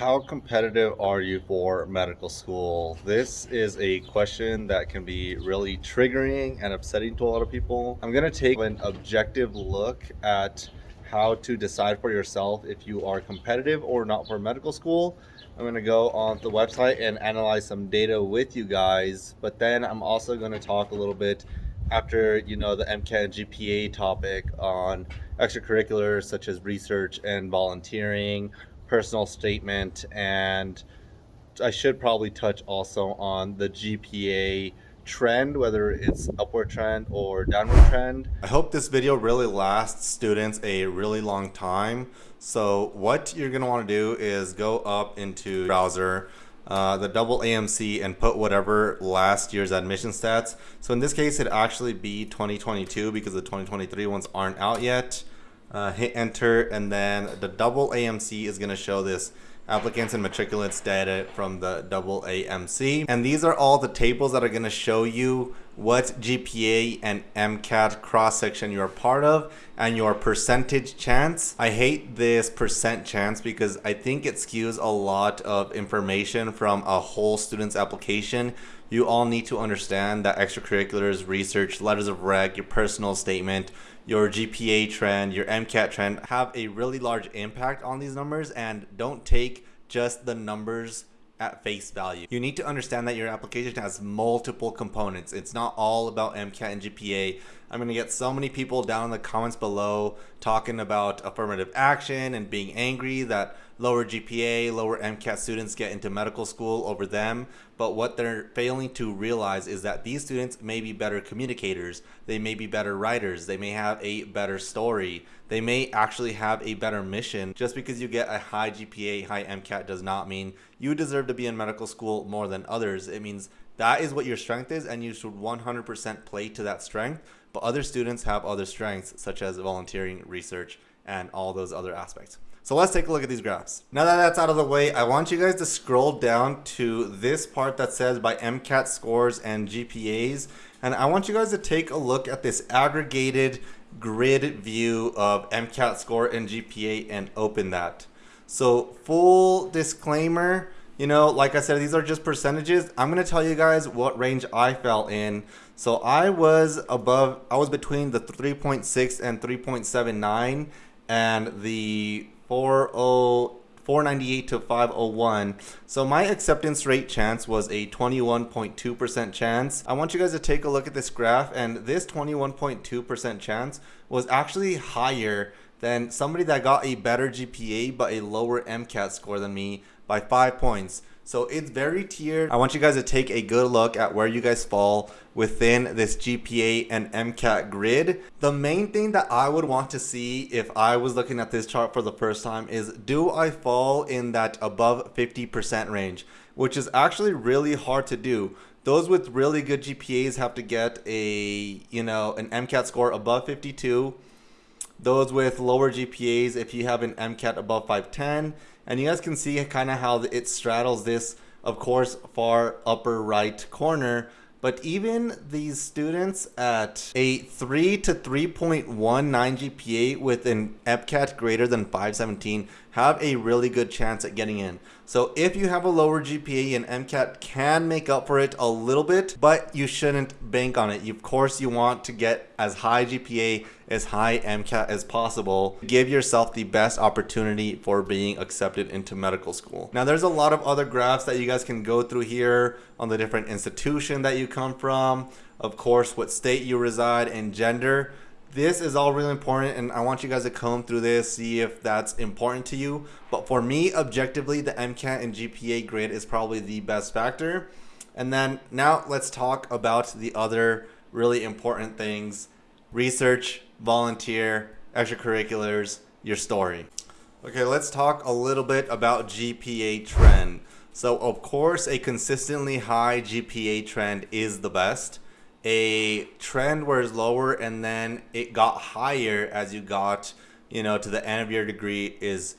How competitive are you for medical school? This is a question that can be really triggering and upsetting to a lot of people. I'm to take an objective look at how to decide for yourself if you are competitive or not for medical school. I'm to go on the website and analyze some data with you guys, but then I'm also to talk a little bit after you know the MCAT GPA topic on extracurriculars such as research and volunteering, personal statement, and I should probably touch also on the GPA trend, whether it's upward trend or downward trend. I hope this video really lasts students a really long time. So what you're gonna wanna do is go up into browser, uh, the double AMC and put whatever last year's admission stats. So in this case, it actually be 2022 because the 2023 ones aren't out yet uh, hit enter, and then the double AMC is going to show this applicants and matriculants data from the double AMC. And these are all the tables that are going to show you what GPA and MCAT cross section you're part of and your percentage chance. I hate this percent chance because I think it skews a lot of information from a whole student's application. You all need to understand that extracurriculars, research, letters of rec, your personal statement, your GPA trend, your MCAT trend have a really large impact on these numbers and don't take just the numbers at face value. You need to understand that your application has multiple components. It's not all about MCAT and GPA. I'm to get so many people down in the comments below talking about affirmative action and being angry that lower GPA, lower MCAT students get into medical school over them. But what they're failing to realize is that these students may be better communicators. They may be better writers. They may have a better story. They may actually have a better mission. Just because you get a high GPA, high MCAT does not mean you deserve to be in medical school more than others. It means that is what your strength is and you should 100% play to that strength. But other students have other strengths such as volunteering, research, and all those other aspects. So let's take a look at these graphs. Now that that's out of the way, I want you guys to scroll down to this part that says by MCAT scores and GPAs. And I want you guys to take a look at this aggregated grid view of MCAT score and GPA and open that. So full disclaimer, you know, like I said, these are just percentages. I'm going to tell you guys what range I fell in. So I was above, I was between the 3.6 and 3.79 and the 498 to 501. So my acceptance rate chance was a 21.2% chance. I want you guys to take a look at this graph and this 21.2% chance was actually higher than somebody that got a better GPA but a lower MCAT score than me by five points. So it's very tiered. I want you guys to take a good look at where you guys fall within this GPA and MCAT grid. The main thing that I would want to see if I was looking at this chart for the first time is do I fall in that above 50% range, which is actually really hard to do. Those with really good GPAs have to get a, you know, an MCAT score above 52. Those with lower GPAs, if you have an MCAT above 510, and you guys can see kind of how it straddles this, of course, far upper right corner. But even these students at a 3 to 3.19 GPA with an MCAT greater than 517 have a really good chance at getting in. So if you have a lower GPA and MCAT can make up for it a little bit, but you shouldn't bank on it. Of course, you want to get as high GPA, as high MCAT as possible. Give yourself the best opportunity for being accepted into medical school. Now, there's a lot of other graphs that you guys can go through here on the different institution that you come from, of course, what state you reside, and gender this is all really important and I want you guys to comb through this, see if that's important to you. But for me, objectively, the MCAT and GPA grid is probably the best factor. And then now let's talk about the other really important things. Research, volunteer, extracurriculars, your story. Okay, let's talk a little bit about GPA trend. So of course, a consistently high GPA trend is the best a trend where it's lower and then it got higher as you got you know to the end of your degree is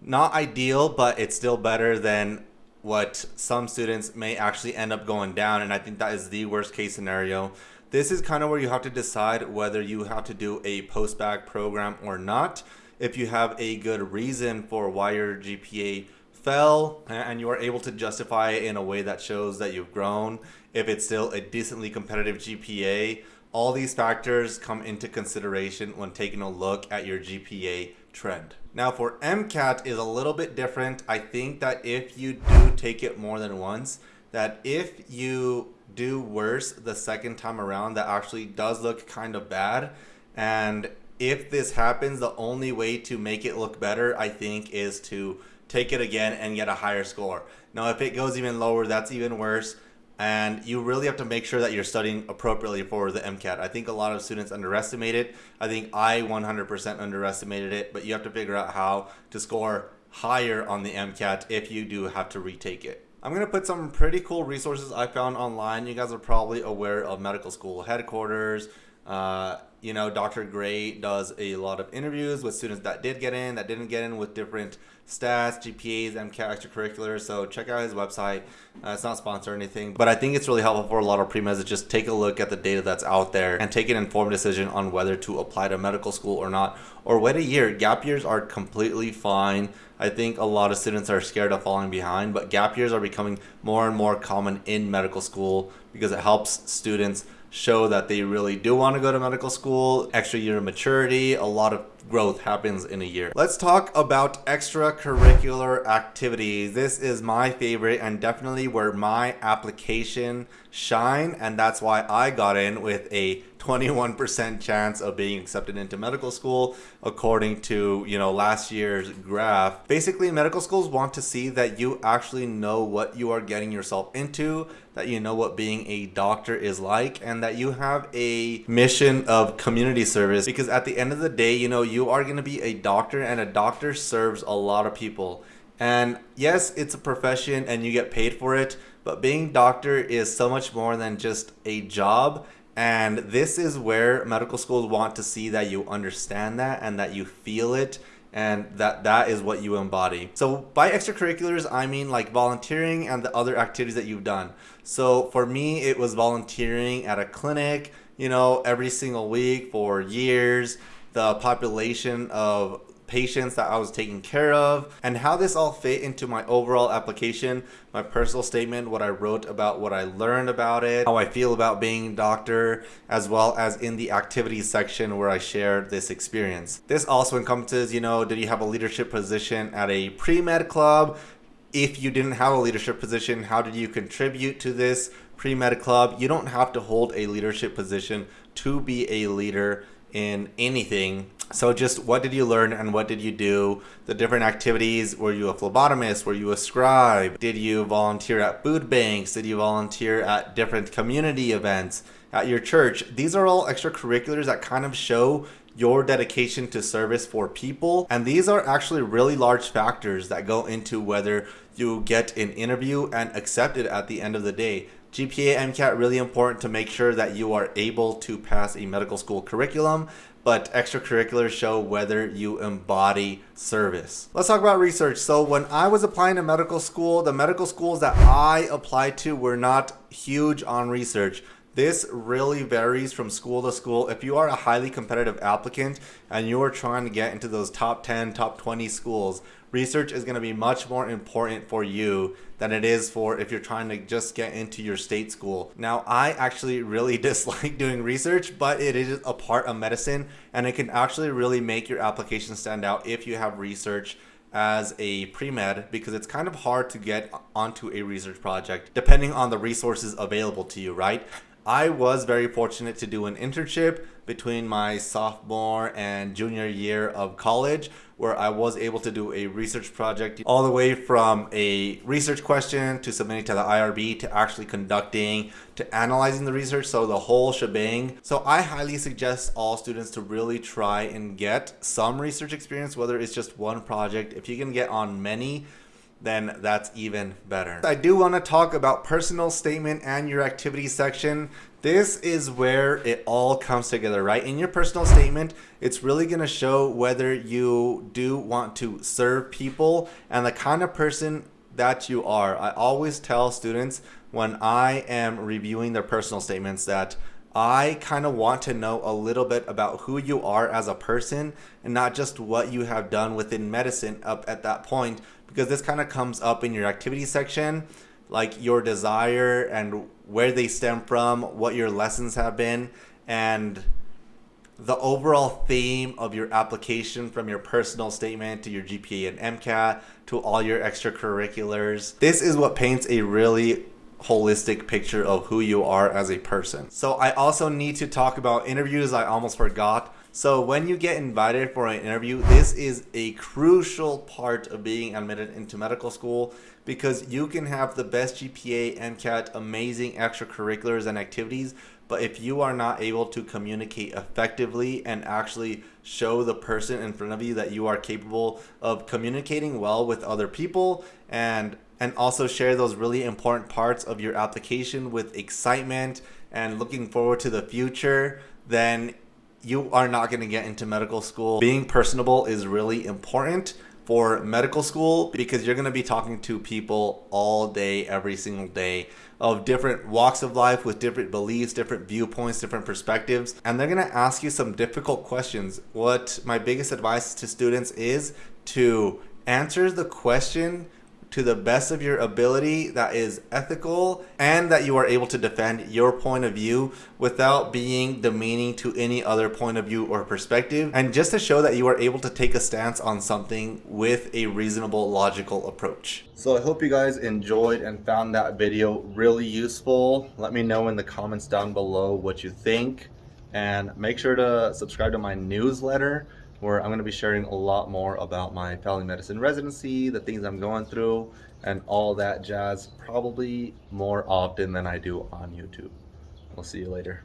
not ideal but it's still better than what some students may actually end up going down and i think that is the worst case scenario. This is kind of where you have to decide whether you have to do a post-bac program or not. If you have a good reason for why your gpa fell and you are able to justify it in a way that shows that you've grown, if it's still a decently competitive GPA, all these factors come into consideration when taking a look at your GPA trend. Now for MCAT is a little bit different. I think that if you do take it more than once, that if you do worse the second time around, that actually does look kind of bad. And if this happens, the only way to make it look better, I think, is to take it again and get a higher score. Now, if it goes even lower, that's even worse and you really have to make sure that you're studying appropriately for the MCAT. I think a lot of students underestimate it. I think I 100% underestimated it, but you have to figure out how to score higher on the MCAT if you do have to retake it. I'm going to put some pretty cool resources I found online. You guys are probably aware of medical school headquarters. Uh, you know, Dr. Gray does a lot of interviews with students that did get in, that didn't get in with different stats, GPAs, MCAT extracurriculars. So check out his website. Uh, it's not sponsored or anything, but I think it's really helpful for a lot of pre-meds to just take a look at the data that's out there and take an informed decision on whether to apply to medical school or not, or wait a year. Gap years are completely fine. I think a lot of students are scared of falling behind, but gap years are becoming more and more common in medical school because it helps students show that they really do want to go to medical school, extra year of maturity, a lot of growth happens in a year. Let's talk about extracurricular activities. This is my favorite and definitely where my application shine and that's why I got in with a 21% chance of being accepted into medical school according to you know last year's graph. Basically medical schools want to see that you actually know what you are getting yourself into that you know what being a doctor is like and that you have a mission of community service. Because at the end of the day you know you are going to be a doctor and a doctor serves a lot of people. And yes it's a profession and you get paid for it but being doctor is so much more than just a job and this is where medical schools want to see that you understand that and that you feel it and that that is what you embody. So by extracurriculars, I mean like volunteering and the other activities that you've done. So for me, it was volunteering at a clinic, you know, every single week for years. The population of patients that I was taking care of, and how this all fit into my overall application, my personal statement, what I wrote about what I learned about it, how I feel about being a doctor, as well as in the activities section where I shared this experience. This also encompasses, you know, did you have a leadership position at a pre-med club? If you didn't have a leadership position, how did you contribute to this pre-med club? You don't have to hold a leadership position to be a leader in anything. So just what did you learn and what did you do? The different activities. Were you a phlebotomist? Were you a scribe? Did you volunteer at food banks? Did you volunteer at different community events at your church? These are all extracurriculars that kind of show your dedication to service for people. And these are actually really large factors that go into whether you get an interview and accepted at the end of the day. GPA, MCAT, really important to make sure that you are able to pass a medical school curriculum, but extracurriculars show whether you embody service. Let's talk about research. So when I was applying to medical school, the medical schools that I applied to were not huge on research. This really varies from school to school. If you are a highly competitive applicant and you are trying to get into those top 10, top 20 schools, research is going to be much more important for you than it is for if you're trying to just get into your state school. Now, I actually really dislike doing research, but it is a part of medicine and it can actually really make your application stand out if you have research as a pre-med because it's kind of hard to get onto a research project depending on the resources available to you, right? I was very fortunate to do an internship between my sophomore and junior year of college where I was able to do a research project all the way from a research question to submitting to the IRB to actually conducting to analyzing the research so the whole shebang. So I highly suggest all students to really try and get some research experience whether it's just one project. If you can get on many then that's even better. I do want to talk about personal statement and your activity section. This is where it all comes together, right? In your personal statement, it's really going to show whether you do want to serve people and the kind of person that you are. I always tell students when I am reviewing their personal statements that I kind of want to know a little bit about who you are as a person and not just what you have done within medicine up at that point because this kind of comes up in your activity section, like your desire and where they stem from, what your lessons have been, and the overall theme of your application from your personal statement to your GPA and MCAT to all your extracurriculars. This is what paints a really holistic picture of who you are as a person. So I also need to talk about interviews I almost forgot. So when you get invited for an interview, this is a crucial part of being admitted into medical school because you can have the best GPA, MCAT, amazing extracurriculars and activities, but if you are not able to communicate effectively and actually show the person in front of you that you are capable of communicating well with other people and and also share those really important parts of your application with excitement and looking forward to the future, then you are not going to get into medical school. Being personable is really important for medical school because you're going to be talking to people all day, every single day of different walks of life with different beliefs, different viewpoints, different perspectives. And they're going to ask you some difficult questions. What my biggest advice to students is to answer the question to the best of your ability that is ethical and that you are able to defend your point of view without being demeaning to any other point of view or perspective and just to show that you are able to take a stance on something with a reasonable logical approach. So I hope you guys enjoyed and found that video really useful. Let me know in the comments down below what you think and make sure to subscribe to my newsletter where I'm going to be sharing a lot more about my family medicine residency, the things I'm going through, and all that jazz, probably more often than I do on YouTube. We'll see you later.